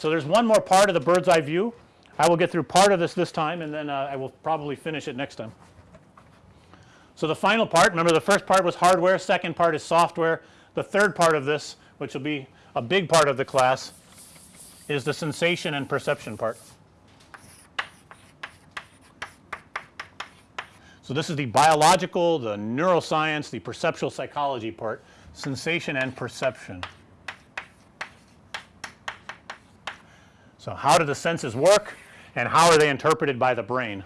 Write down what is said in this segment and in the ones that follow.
So, there's one more part of the bird's eye view. I will get through part of this this time and then uh, I will probably finish it next time. So, the final part remember the first part was hardware, second part is software. The third part of this which will be a big part of the class is the sensation and perception part. So, this is the biological, the neuroscience, the perceptual psychology part, sensation and perception. So, how do the senses work and how are they interpreted by the brain?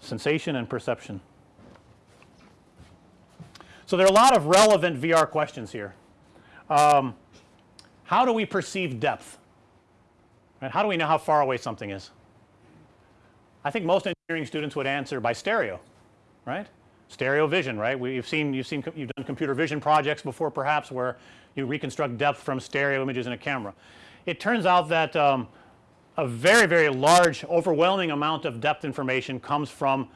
Sensation and perception. So, there are a lot of relevant VR questions here. Um, how do we perceive depth? Right? How do we know how far away something is? I think most engineering students would answer by stereo, right? Stereo vision, right? We, you've seen you've seen you've done computer vision projects before perhaps where you reconstruct depth from stereo images in a camera. It turns out that um, a very very large overwhelming amount of depth information comes from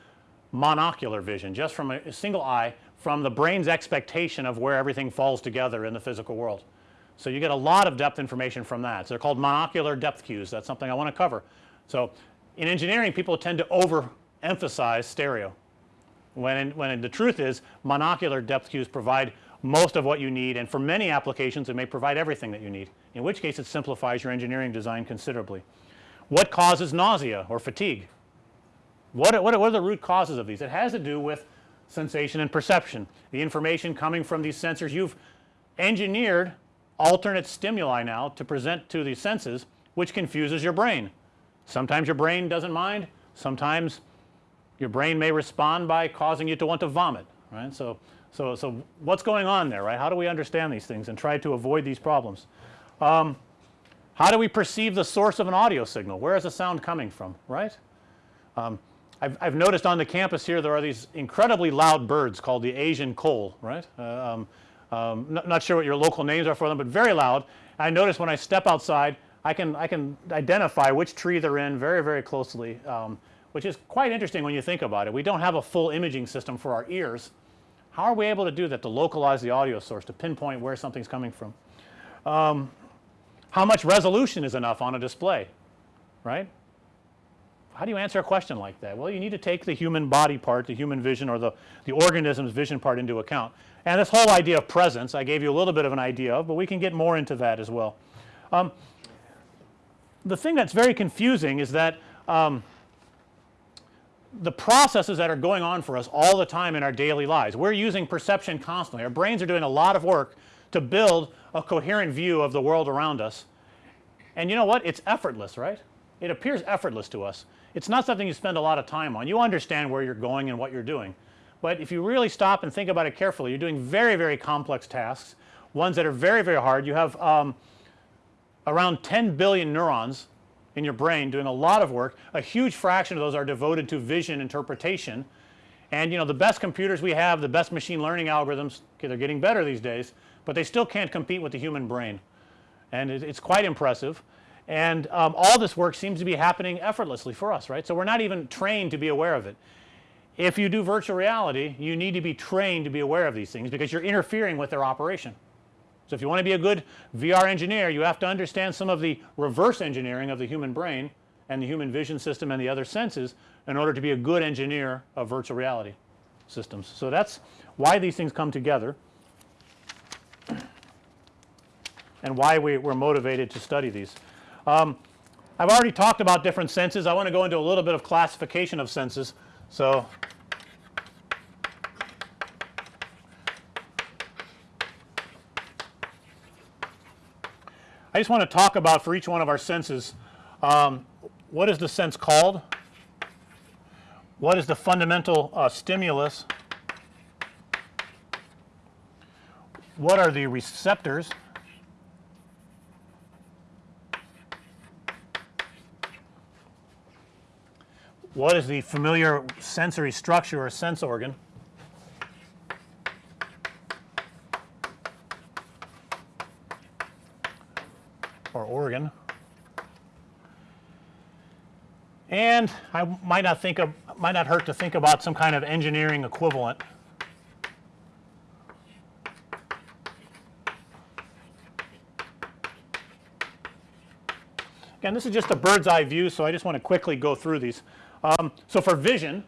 monocular vision just from a, single eye from the brain's expectation of where everything falls together in the physical world. So, you get a lot of depth information from that. So, they're called monocular depth cues that's something I want to cover. So, in engineering people tend to overemphasize stereo when in, when in the truth is monocular depth cues provide most of what you need and for many applications it may provide everything that you need in which case it simplifies your engineering design considerably. What causes nausea or fatigue? What are, what are, the root causes of these? It has to do with sensation and perception. The information coming from these sensors you've engineered alternate stimuli now to present to the senses which confuses your brain. Sometimes your brain doesn't mind, sometimes your brain may respond by causing you to want to vomit right. So, so, so what's going on there right? How do we understand these things and try to avoid these problems? Um, how do we perceive the source of an audio signal? Where is the sound coming from, right? Um, I've, I've, noticed on the campus here there are these incredibly loud birds called the Asian koel, right? Uh, um, um, not, not, sure what your local names are for them, but very loud. I notice when I step outside I can, I can identify which tree they're in very, very closely, um, which is quite interesting when you think about it. We don't have a full imaging system for our ears. How are we able to do that to localize the audio source to pinpoint where something's coming from? Um, how much resolution is enough on a display, right? How do you answer a question like that? Well, you need to take the human body part, the human vision or the, the organism's vision part into account. And this whole idea of presence I gave you a little bit of an idea of, but we can get more into that as well. Um, the thing that's very confusing is that um, the processes that are going on for us all the time in our daily lives. We're using perception constantly. Our brains are doing a lot of work to build a coherent view of the world around us. And you know what? It's effortless, right? It appears effortless to us. It's not something you spend a lot of time on. You understand where you're going and what you're doing. But if you really stop and think about it carefully, you're doing very, very complex tasks, ones that are very, very hard. You have um, around 10 billion neurons in your brain doing a lot of work. A huge fraction of those are devoted to vision interpretation. And you know the best computers we have, the best machine learning algorithms, okay, they're getting better these days, but they still can't compete with the human brain and it, it's quite impressive. And um, all this work seems to be happening effortlessly for us right. So, we're not even trained to be aware of it. If you do virtual reality you need to be trained to be aware of these things because you're interfering with their operation. So, if you want to be a good VR engineer you have to understand some of the reverse engineering of the human brain and the human vision system and the other senses in order to be a good engineer of virtual reality systems. So, that's why these things come together and why we, we're motivated to study these. Um, I've already talked about different senses. I want to go into a little bit of classification of senses. So, I just want to talk about for each one of our senses um, what is the sense called, what is the fundamental uh, stimulus, what are the receptors? What is the familiar sensory structure or sense organ or organ and I might not think of might not hurt to think about some kind of engineering equivalent Again this is just a bird's eye view. So, I just want to quickly go through these. Um, so, for vision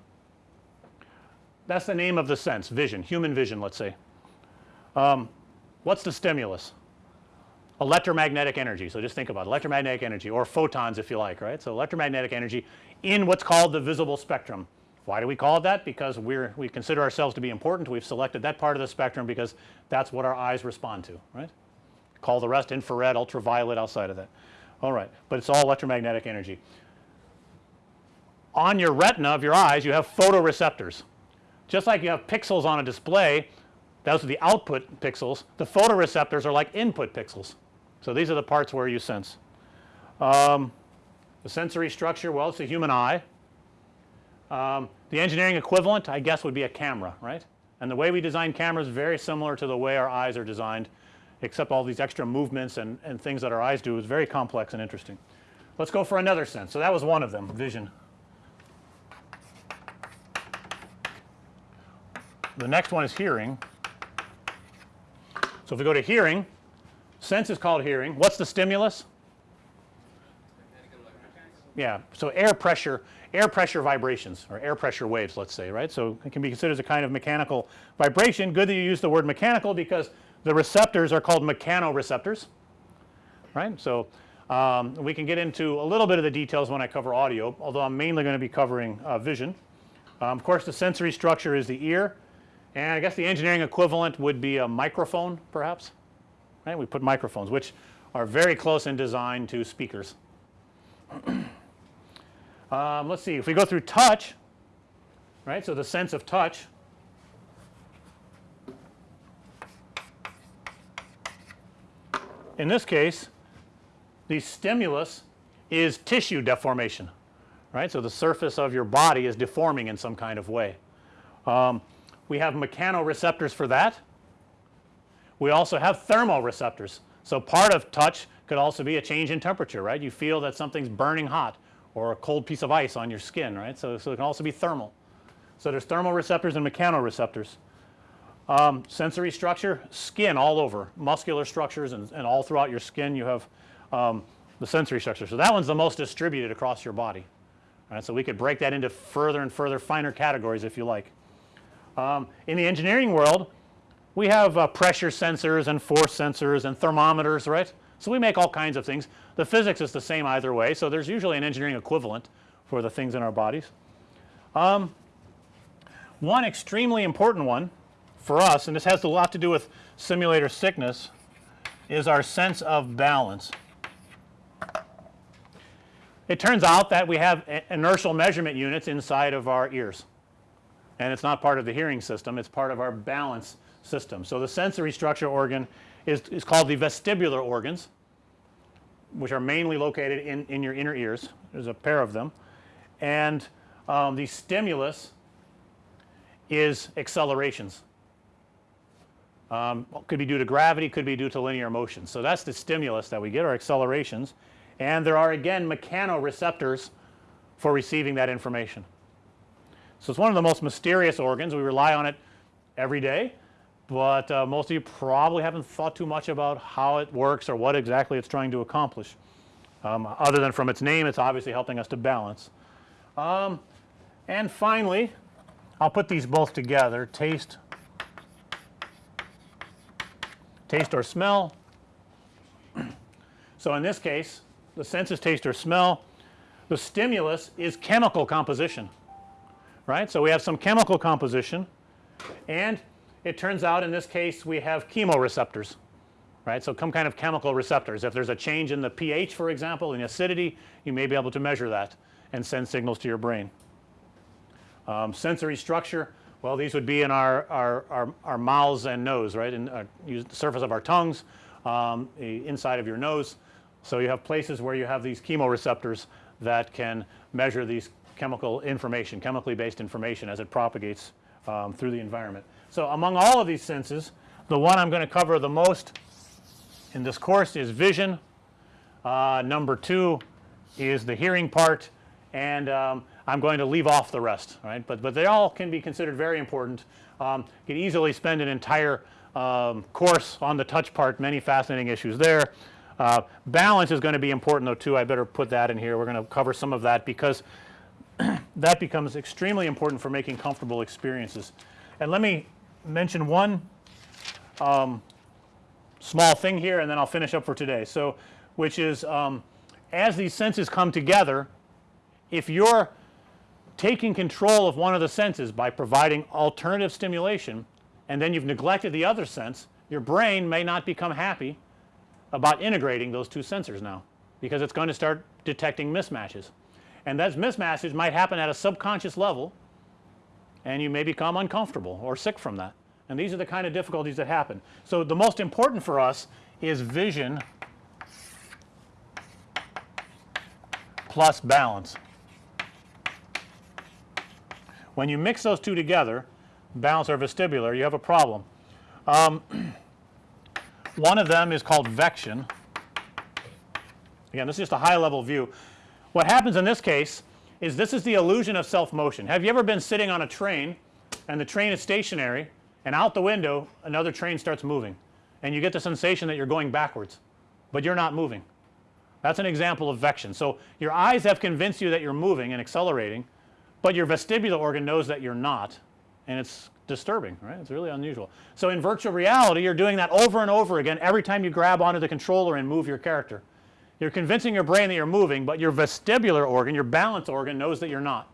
that's the name of the sense vision human vision let's say. Um, what's the stimulus? Electromagnetic energy. So, just think about electromagnetic energy or photons if you like right. So, electromagnetic energy in what's called the visible spectrum. Why do we call it that? Because we're we consider ourselves to be important. We've selected that part of the spectrum because that's what our eyes respond to right. Call the rest infrared, ultraviolet outside of that. All right, but it's all electromagnetic energy. On your retina of your eyes you have photoreceptors. Just like you have pixels on a display those are the output pixels, the photoreceptors are like input pixels. So, these are the parts where you sense. Um, the sensory structure well it's the human eye. Um, the engineering equivalent I guess would be a camera right and the way we design cameras very similar to the way our eyes are designed except all these extra movements and, and things that our eyes do is very complex and interesting. Let's go for another sense. So, that was one of them vision. The next one is hearing. So, if we go to hearing sense is called hearing. What's the stimulus? Yeah. So, air pressure air pressure vibrations or air pressure waves let's say right. So, it can be considered as a kind of mechanical vibration. Good that you use the word mechanical because the receptors are called mechanoreceptors right. So, um, we can get into a little bit of the details when I cover audio although I'm mainly going to be covering uh, vision. Um, of course, the sensory structure is the ear and I guess the engineering equivalent would be a microphone perhaps right. We put microphones which are very close in design to speakers. um, let's see if we go through touch right. So, the sense of touch in this case the stimulus is tissue deformation right. So, the surface of your body is deforming in some kind of way. Um, we have mechanoreceptors for that. We also have thermoreceptors. So, part of touch could also be a change in temperature right. You feel that something's burning hot or a cold piece of ice on your skin right. So, so it can also be thermal. So, there's thermoreceptors and mechanoreceptors. Um, sensory structure skin all over muscular structures and, and all throughout your skin you have um, the sensory structure. So, that one's the most distributed across your body right. So, we could break that into further and further finer categories if you like. Um, in the engineering world we have uh, pressure sensors and force sensors and thermometers right. So, we make all kinds of things the physics is the same either way. So, there's usually an engineering equivalent for the things in our bodies. Um, one extremely important one for us and this has a lot to do with simulator sickness is our sense of balance. It turns out that we have inertial measurement units inside of our ears and it's not part of the hearing system it's part of our balance system. So, the sensory structure organ is, is called the vestibular organs which are mainly located in, in your inner ears there's a pair of them and um, the stimulus is accelerations um, could be due to gravity could be due to linear motion. So, that's the stimulus that we get our accelerations and there are again mechanoreceptors for receiving that information. So, it's one of the most mysterious organs we rely on it every day, but uh, most of you probably haven't thought too much about how it works or what exactly it's trying to accomplish. Um, other than from its name it's obviously helping us to balance. Um, and finally I'll put these both together taste taste or smell. So, in this case the senses taste or smell the stimulus is chemical composition right. So, we have some chemical composition and it turns out in this case we have chemoreceptors right. So, some kind of chemical receptors if there's a change in the pH for example in acidity you may be able to measure that and send signals to your brain. Um, sensory structure well these would be in our, our, our, our mouths and nose right in uh, use the surface of our tongues um, inside of your nose. So, you have places where you have these chemoreceptors that can measure these chemical information, chemically based information as it propagates um, through the environment. So, among all of these senses the one I'm going to cover the most in this course is vision, uh, number 2 is the hearing part and um, I'm going to leave off the rest right, but, but they all can be considered very important. Um, you can easily spend an entire um, course on the touch part many fascinating issues there. Uh, balance is going to be important though too. I better put that in here. We're going to cover some of that because that becomes extremely important for making comfortable experiences. And let me mention one um, small thing here and then I'll finish up for today. So, which is um, as these senses come together if you're taking control of one of the senses by providing alternative stimulation and then you've neglected the other sense your brain may not become happy about integrating those two sensors now because it's going to start detecting mismatches and those mismatches might happen at a subconscious level and you may become uncomfortable or sick from that and these are the kind of difficulties that happen. So, the most important for us is vision plus balance. When you mix those two together balance or vestibular you have a problem. Um, one of them is called vection. Again this is just a high level view. What happens in this case is this is the illusion of self motion. Have you ever been sitting on a train and the train is stationary and out the window another train starts moving and you get the sensation that you're going backwards, but you're not moving. That's an example of vection. So, your eyes have convinced you that you're moving and accelerating, but your vestibular organ knows that you're not and it's disturbing right it's really unusual. So, in virtual reality you're doing that over and over again every time you grab onto the controller and move your character. You're convincing your brain that you're moving, but your vestibular organ your balance organ knows that you're not.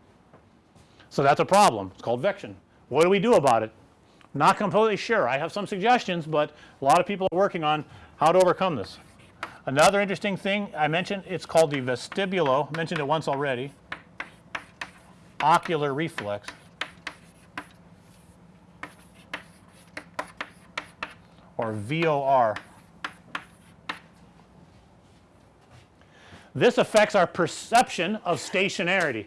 So, that's a problem it's called vection. What do we do about it? Not completely sure I have some suggestions, but a lot of people are working on how to overcome this. Another interesting thing I mentioned it's called the vestibulo mentioned it once already ocular reflex. or VOR. This affects our perception of stationarity.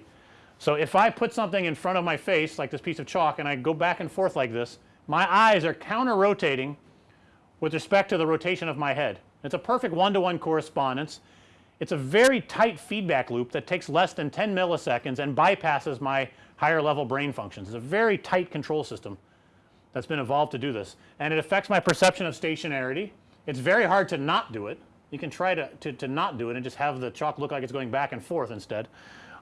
So, if I put something in front of my face like this piece of chalk and I go back and forth like this my eyes are counter rotating with respect to the rotation of my head. It's a perfect one to one correspondence. It's a very tight feedback loop that takes less than 10 milliseconds and bypasses my higher level brain functions. It's a very tight control system that's been evolved to do this and it affects my perception of stationarity. It's very hard to not do it. You can try to, to, to not do it and just have the chalk look like it's going back and forth instead.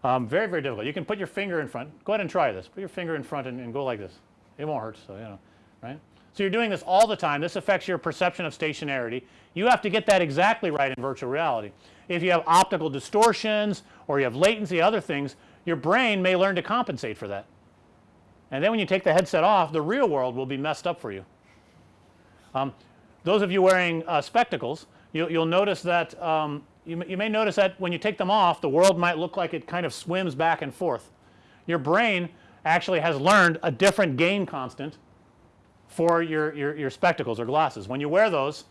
Um, very, very difficult. You can put your finger in front. Go ahead and try this. Put your finger in front and, and go like this. It won't hurt. So, you know, right. So, you're doing this all the time. This affects your perception of stationarity. You have to get that exactly right in virtual reality. If you have optical distortions or you have latency other things your brain may learn to compensate for that and then when you take the headset off the real world will be messed up for you. Um, those of you wearing uh, spectacles you, will notice that um, you, you may notice that when you take them off the world might look like it kind of swims back and forth. Your brain actually has learned a different gain constant for your, your, your spectacles or glasses. When you wear those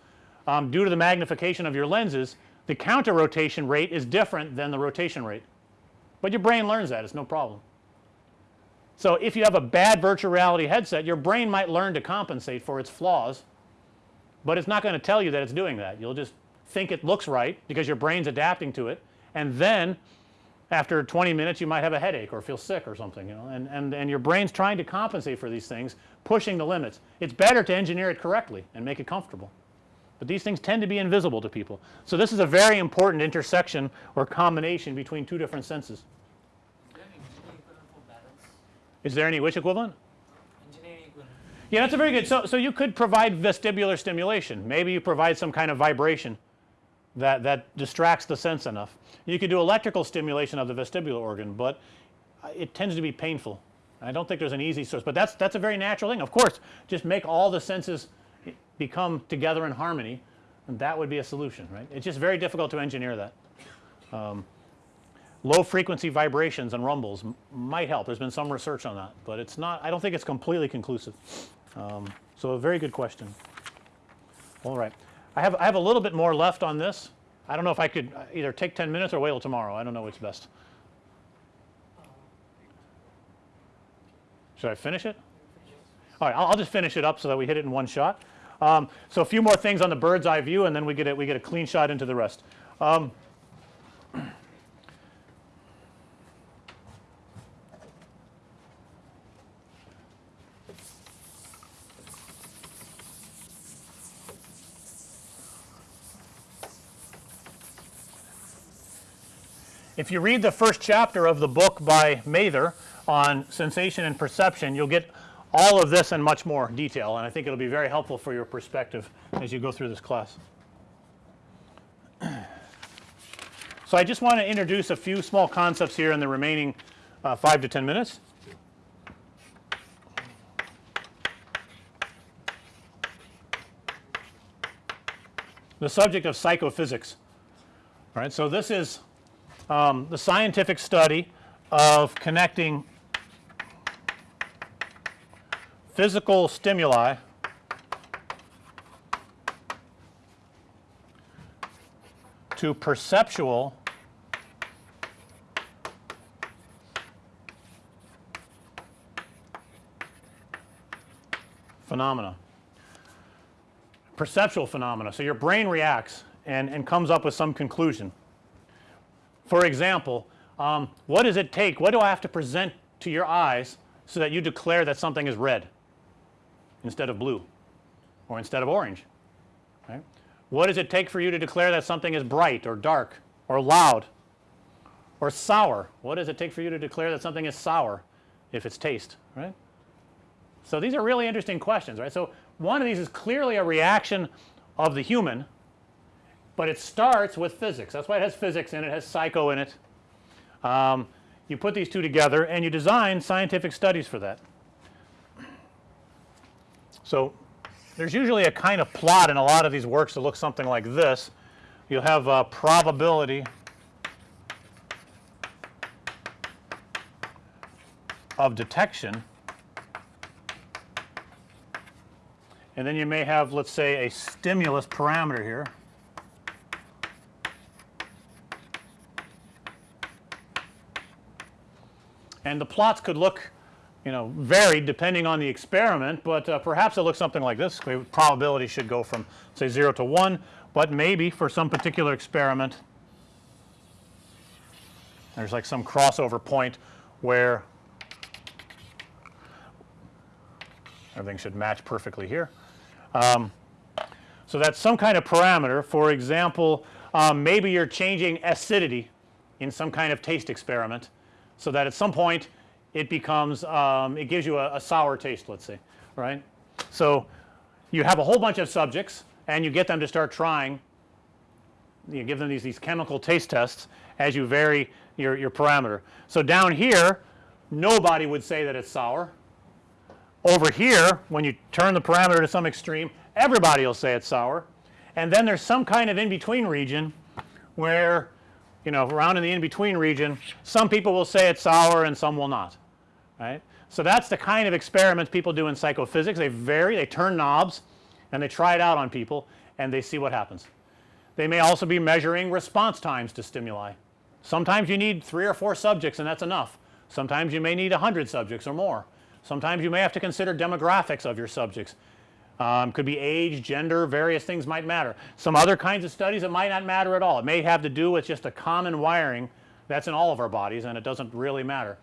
um, due to the magnification of your lenses the counter rotation rate is different than the rotation rate, but your brain learns that it's no problem. So, if you have a bad virtual reality headset your brain might learn to compensate for its flaws, but it's not going to tell you that it's doing that. You'll just think it looks right because your brain's adapting to it and then after 20 minutes you might have a headache or feel sick or something you know and, and, and your brain's trying to compensate for these things pushing the limits. It's better to engineer it correctly and make it comfortable, but these things tend to be invisible to people. So, this is a very important intersection or combination between two different senses. Is there any which equivalent? Yeah, that's a very good. So, so you could provide vestibular stimulation. Maybe you provide some kind of vibration that, that distracts the sense enough. You could do electrical stimulation of the vestibular organ, but it tends to be painful. I don't think there's an easy source, but that's that's a very natural thing. Of course, just make all the senses become together in harmony and that would be a solution, right. It's just very difficult to engineer that. Um, low frequency vibrations and rumbles might help. There's been some research on that, but it's not I don't think it's completely conclusive. Um, so a very good question. All right. I have I have a little bit more left on this. I don't know if I could either take 10 minutes or wait till tomorrow. I don't know what's best. Should I finish it? All right, I'll, I'll just finish it up so that we hit it in one shot. Um, so a few more things on the bird's eye view and then we get it we get a clean shot into the rest. Um, if you read the first chapter of the book by Mather on sensation and perception, you'll get all of this and much more detail and I think it'll be very helpful for your perspective as you go through this class. So, I just want to introduce a few small concepts here in the remaining uh, 5 to 10 minutes. The subject of psychophysics. All right. So, this is um, the scientific study of connecting physical stimuli to perceptual phenomena, perceptual phenomena. So, your brain reacts and, and comes up with some conclusion. For example, um, what does it take? What do I have to present to your eyes so that you declare that something is red instead of blue or instead of orange? Right? What does it take for you to declare that something is bright or dark or loud or sour? What does it take for you to declare that something is sour if it's taste, right? So, these are really interesting questions, right. So, one of these is clearly a reaction of the human, but it starts with physics. That's why it has physics in it, it has psycho in it. Um, you put these two together and you design scientific studies for that. So, there's usually a kind of plot in a lot of these works that looks something like this. You'll have a probability of detection and then you may have let's say a stimulus parameter here. And the plots could look you know varied depending on the experiment, but uh, perhaps it looks something like this probability should go from say 0 to 1, but maybe for some particular experiment there's like some crossover point where everything should match perfectly here. Um, so, that's some kind of parameter for example, um, maybe you're changing acidity in some kind of taste experiment. So, that at some point it becomes um, it gives you a, a sour taste let's say right. So, you have a whole bunch of subjects and you get them to start trying you give them these, these chemical taste tests as you vary your, your parameter. So, down here nobody would say that it's sour over here when you turn the parameter to some extreme everybody will say it's sour and then there's some kind of in between region where you know around in the in between region some people will say it's sour and some will not right. So, that's the kind of experiments people do in psychophysics they vary they turn knobs and they try it out on people and they see what happens. They may also be measuring response times to stimuli. Sometimes you need 3 or 4 subjects and that's enough. Sometimes you may need a 100 subjects or more. Sometimes you may have to consider demographics of your subjects. Um, could be age, gender, various things might matter. Some other kinds of studies it might not matter at all. It may have to do with just a common wiring that's in all of our bodies and it doesn't really matter.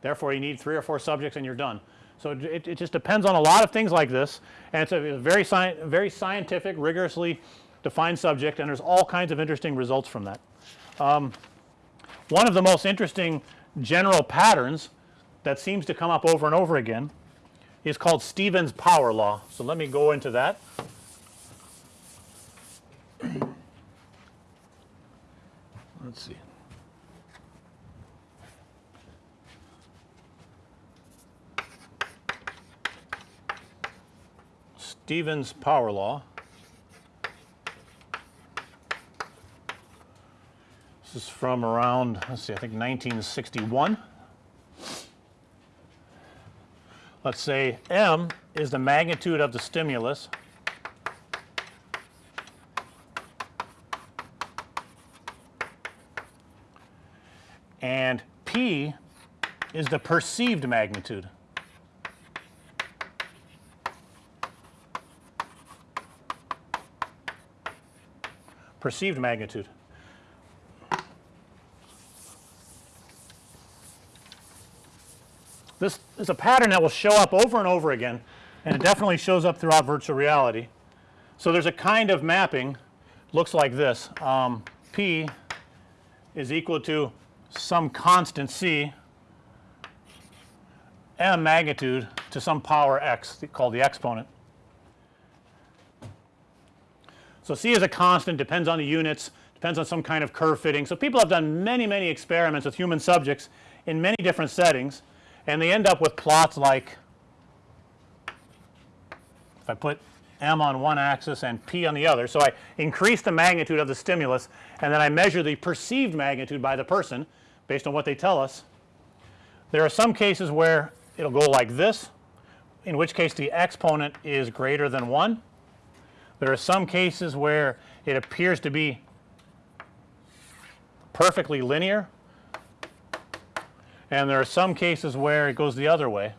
Therefore, you need 3 or 4 subjects and you're done. So, it, it just depends on a lot of things like this and it's a, very, sci very scientific rigorously defined subject and there's all kinds of interesting results from that. Um, one of the most interesting general patterns that seems to come up over and over again is called Stevens power law. So, let me go into that. Let's see. Stevens power law. This is from around let's see I think 1961. Let's say m is the magnitude of the stimulus and p is the perceived magnitude. Perceived magnitude. This is a pattern that will show up over and over again and it definitely shows up throughout virtual reality. So, there's a kind of mapping looks like this um, P is equal to some constant c m magnitude to some power x called the exponent. So, c is a constant depends on the units depends on some kind of curve fitting. So, people have done many many experiments with human subjects in many different settings and they end up with plots like if I put m on one axis and p on the other. So, I increase the magnitude of the stimulus and then I measure the perceived magnitude by the person based on what they tell us. There are some cases where it will go like this in which case the exponent is greater than 1. There are some cases where it appears to be perfectly linear and there are some cases where it goes the other way.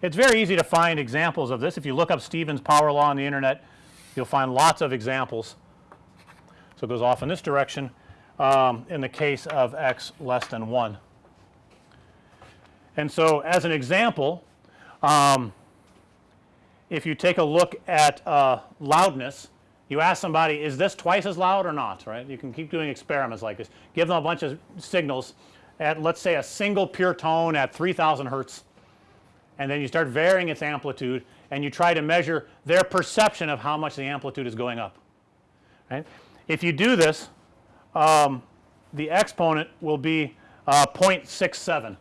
It's very easy to find examples of this. If you look up Stevens power law on the internet, you'll find lots of examples. So, it goes off in this direction um, in the case of x less than 1. And so, as an example, um, if you take a look at uh, loudness, you ask somebody is this twice as loud or not right. You can keep doing experiments like this give them a bunch of signals at let's say a single pure tone at 3000 hertz and then you start varying its amplitude and you try to measure their perception of how much the amplitude is going up right. If you do this um, the exponent will be uh, 0.67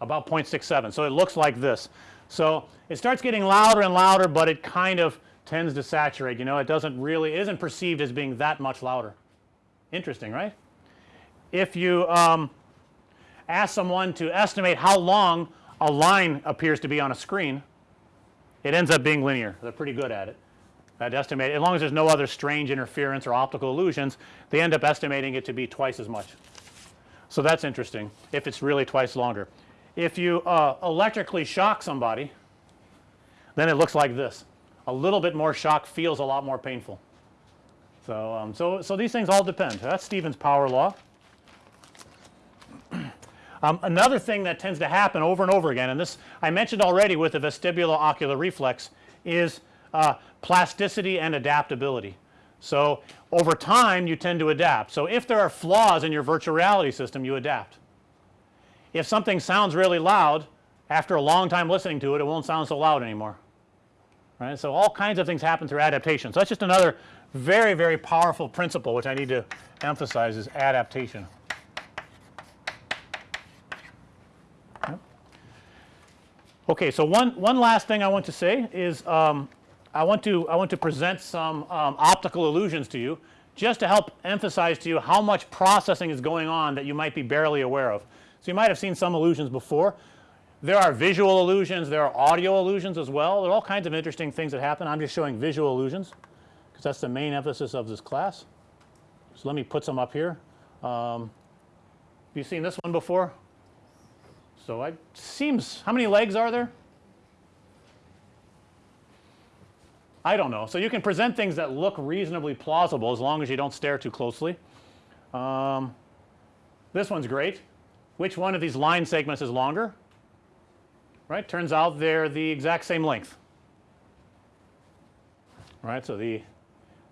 about 0.67. So, it looks like this. So, it starts getting louder and louder, but it kind of tends to saturate you know it doesn't really is isn't perceived as being that much louder. Interesting right. If you um, ask someone to estimate how long a line appears to be on a screen it ends up being linear they're pretty good at it at estimate as long as there's no other strange interference or optical illusions they end up estimating it to be twice as much. So, that's interesting if it's really twice longer. If you uh, electrically shock somebody then it looks like this a little bit more shock feels a lot more painful. So, um, so, so these things all depend that's Stevens power law. Um, another thing that tends to happen over and over again and this I mentioned already with the vestibulo-ocular reflex is uh, plasticity and adaptability. So, over time you tend to adapt. So, if there are flaws in your virtual reality system you adapt. If something sounds really loud after a long time listening to it, it won't sound so loud anymore right. So, all kinds of things happen through adaptation. So, that's just another very very powerful principle which I need to emphasize is adaptation. Okay, so one one last thing I want to say is um, I want to I want to present some um, optical illusions to you just to help emphasize to you how much processing is going on that you might be barely aware of. So, you might have seen some illusions before. There are visual illusions, there are audio illusions as well. There are all kinds of interesting things that happen. I'm just showing visual illusions because that's the main emphasis of this class. So, let me put some up here. Um, have you seen this one before? So, it seems how many legs are there? I don't know. So, you can present things that look reasonably plausible as long as you don't stare too closely. Um, this one's great. Which one of these line segments is longer? Right. Turns out they're the exact same length. Right. So, the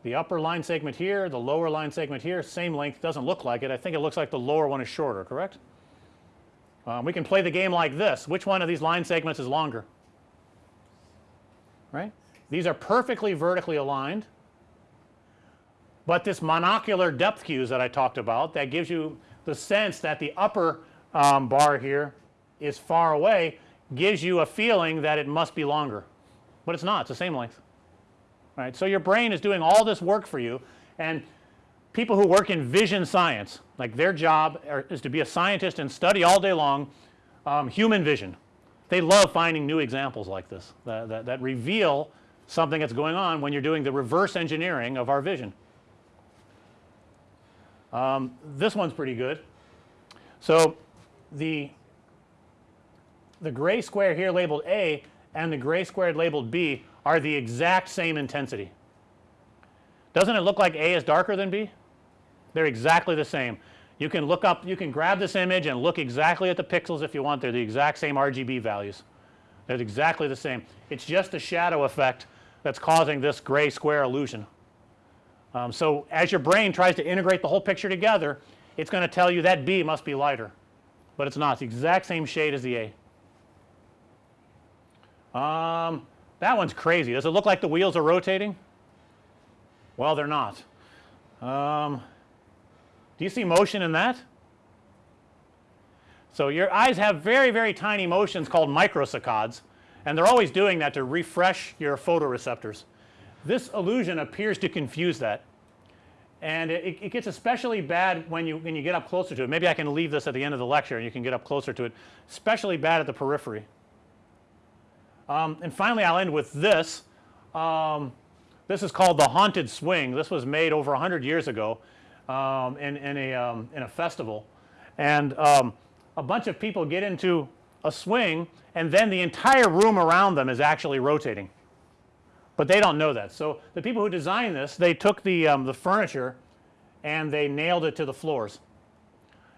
the upper line segment here, the lower line segment here, same length doesn't look like it. I think it looks like the lower one is shorter, correct? Um, we can play the game like this. Which one of these line segments is longer? Right? These are perfectly vertically aligned, but this monocular depth cues that I talked about that gives you the sense that the upper um, bar here is far away gives you a feeling that it must be longer, but it's not it's the same length right. So, your brain is doing all this work for you and people who work in vision science like their job are, is to be a scientist and study all day long um, human vision. They love finding new examples like this that, that, that reveal something that's going on when you're doing the reverse engineering of our vision. Um, this one's pretty good. So, the the gray square here labeled A and the gray squared labeled B are the exact same intensity. Doesn't it look like A is darker than B? They're exactly the same. You can look up you can grab this image and look exactly at the pixels if you want they're the exact same RGB values. They're exactly the same. It's just the shadow effect that's causing this gray square illusion. Um, so, as your brain tries to integrate the whole picture together it's going to tell you that B must be lighter, but it's not. It's the exact same shade as the A. Um, that one's crazy. Does it look like the wheels are rotating? Well, they're not. Um, do you see motion in that? So, your eyes have very, very tiny motions called microsaccades and they're always doing that to refresh your photoreceptors. This illusion appears to confuse that and it, it, gets especially bad when you when you get up closer to it. Maybe I can leave this at the end of the lecture and you can get up closer to it, especially bad at the periphery. Um, and finally, I'll end with this. Um, this is called the haunted swing. This was made over 100 years ago um, in, in, a, um, in a festival and um, a bunch of people get into a swing and then the entire room around them is actually rotating, but they don't know that. So, the people who designed this they took the, um, the furniture and they nailed it to the floors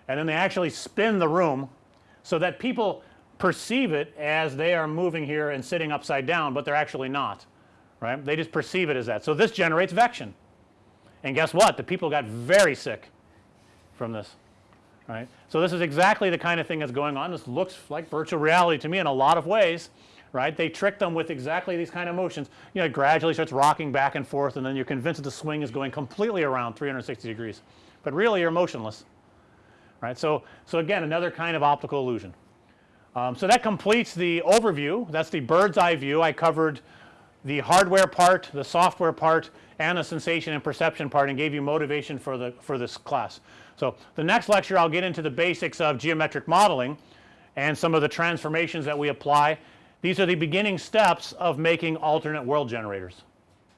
and then they actually spin the room so that people perceive it as they are moving here and sitting upside down, but they're actually not right. They just perceive it as that. So, this generates vection and guess what the people got very sick from this right. So, this is exactly the kind of thing that's going on. This looks like virtual reality to me in a lot of ways right. They trick them with exactly these kind of motions you know it gradually starts rocking back and forth and then you're convinced that the swing is going completely around 360 degrees, but really you're motionless right. So, so again another kind of optical illusion. Um, so, that completes the overview that's the bird's eye view. I covered the hardware part, the software part and the sensation and perception part and gave you motivation for the for this class. So, the next lecture I'll get into the basics of geometric modeling and some of the transformations that we apply. These are the beginning steps of making alternate world generators.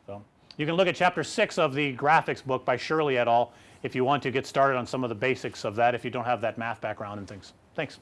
So, you can look at chapter 6 of the graphics book by Shirley et al. if you want to get started on some of the basics of that if you don't have that math background and things. Thanks.